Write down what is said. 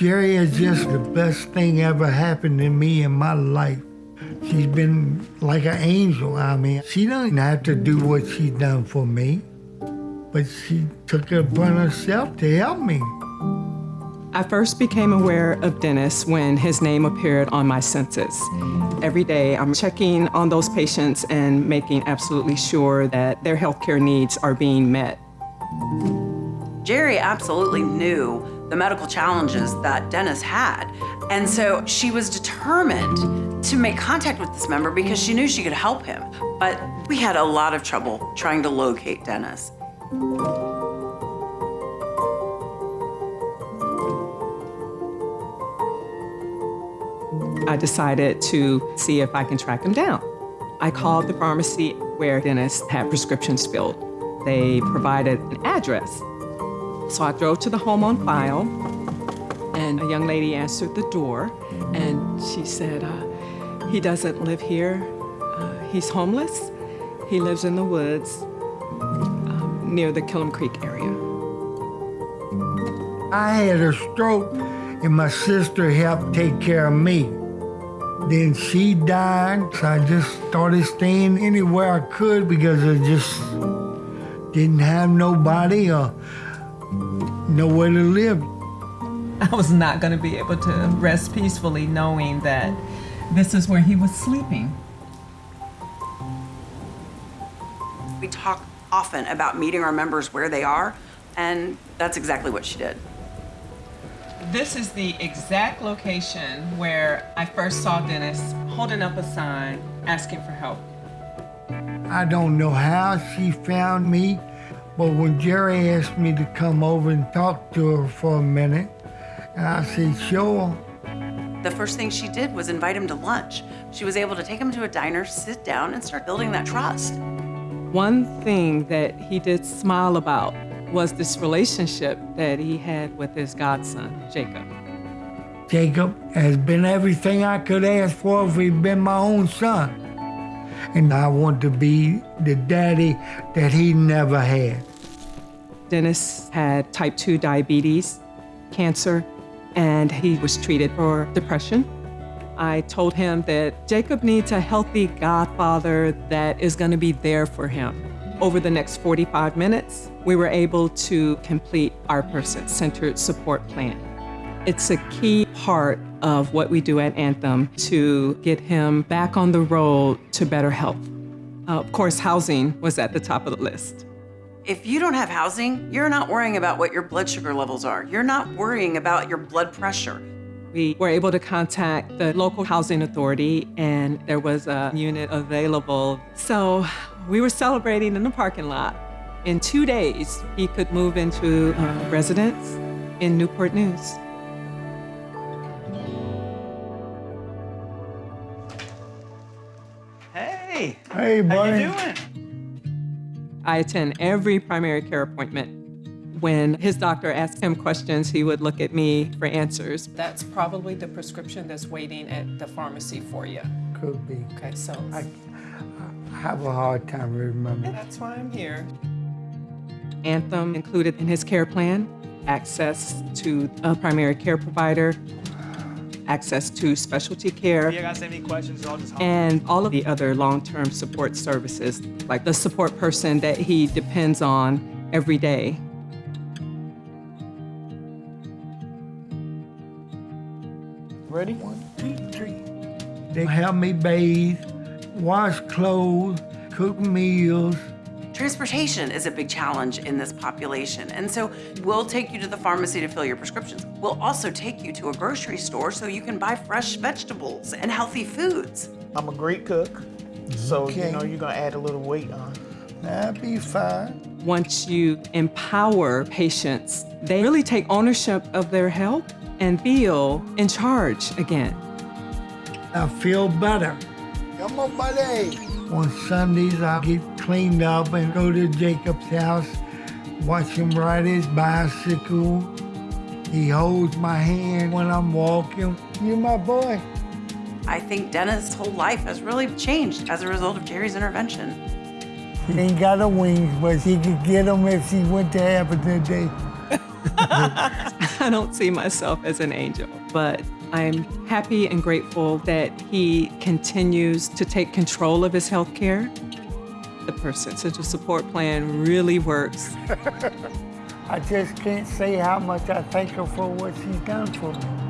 Jerry is just the best thing ever happened to me in my life. She's been like an angel. I mean, she doesn't have to do what she's done for me, but she took it upon herself to help me. I first became aware of Dennis when his name appeared on my census. Every day, I'm checking on those patients and making absolutely sure that their healthcare needs are being met. Jerry absolutely knew the medical challenges that Dennis had. And so she was determined to make contact with this member because she knew she could help him. But we had a lot of trouble trying to locate Dennis. I decided to see if I can track him down. I called the pharmacy where Dennis had prescriptions filled. They provided an address. So I drove to the home on file, and a young lady answered the door, and she said, uh, he doesn't live here. Uh, he's homeless. He lives in the woods um, near the Killam Creek area. I had a stroke, and my sister helped take care of me. Then she died, so I just started staying anywhere I could because I just didn't have nobody nowhere to live. I was not going to be able to rest peacefully knowing that this is where he was sleeping. We talk often about meeting our members where they are, and that's exactly what she did. This is the exact location where I first saw Dennis holding up a sign asking for help. I don't know how she found me, but when Jerry asked me to come over and talk to her for a minute, and I said, sure. The first thing she did was invite him to lunch. She was able to take him to a diner, sit down, and start building that trust. One thing that he did smile about was this relationship that he had with his godson, Jacob. Jacob has been everything I could ask for if he'd been my own son. And I want to be the daddy that he never had. Dennis had type 2 diabetes, cancer, and he was treated for depression. I told him that Jacob needs a healthy godfather that is going to be there for him. Over the next 45 minutes, we were able to complete our person-centered support plan. It's a key part of what we do at Anthem to get him back on the road to better health. Uh, of course, housing was at the top of the list. If you don't have housing, you're not worrying about what your blood sugar levels are. You're not worrying about your blood pressure. We were able to contact the local housing authority and there was a unit available. So we were celebrating in the parking lot. In two days, he could move into a residence in Newport News. Hey, Hey, how buddy. you doing? I attend every primary care appointment. When his doctor asked him questions, he would look at me for answers. That's probably the prescription that's waiting at the pharmacy for you. Could be. Okay, so I, I have a hard time remembering. that's why I'm here. Anthem included in his care plan access to a primary care provider, access to specialty care, If you guys have any questions, I'll just and all of the other long-term support services, like the support person that he depends on every day. Ready? One, two, three. They help me bathe, wash clothes, cook meals. Transportation is a big challenge in this population. And so we'll take you to the pharmacy to fill your prescriptions. We'll also take you to a grocery store so you can buy fresh vegetables and healthy foods. I'm a great cook, so Okay. you know you're gonna add a little weight on. That'd be fine. Once you empower patients, they really take ownership of their health and feel in charge again. I feel better. Come on, buddy. On Sundays, I get cleaned up and go to Jacob's house, watch him ride his bicycle. He holds my hand when I'm walking. You're my boy. I think Dennis' whole life has really changed as a result of Jerry's intervention. He ain't got a wings, but he could get them if he went to heaven today. I don't see myself as an angel, but I'm happy and grateful that he continues to take control of his health care. The Person-Centered Support Plan really works. I just can't say how much I thank her for what she's done for me.